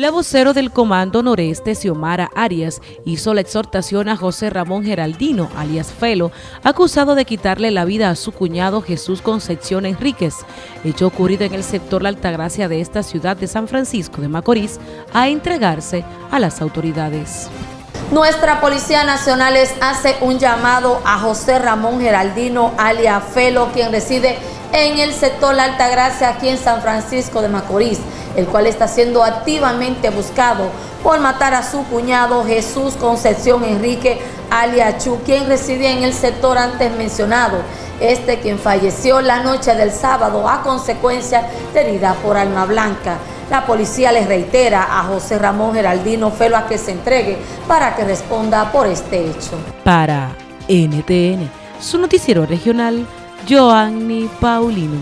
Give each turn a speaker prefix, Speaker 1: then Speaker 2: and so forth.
Speaker 1: La vocero del Comando Noreste, Xiomara Arias, hizo la exhortación a José Ramón Geraldino, alias Felo, acusado de quitarle la vida a su cuñado Jesús Concepción Enríquez, hecho ocurrido en el sector La Altagracia de esta ciudad de San Francisco de Macorís, a entregarse a las autoridades.
Speaker 2: Nuestra Policía Nacional hace un llamado a José Ramón Geraldino, alias Felo, quien reside en el sector La Altagracia, aquí en San Francisco de Macorís, el cual está siendo activamente buscado por matar a su cuñado Jesús Concepción Enrique Aliachu, quien residía en el sector antes mencionado. Este quien falleció la noche del sábado a consecuencia de herida por alma blanca. La policía le reitera a José Ramón Geraldino Felo a que se entregue para que responda por este hecho.
Speaker 1: Para NTN, su noticiero regional, Joanny Paulino.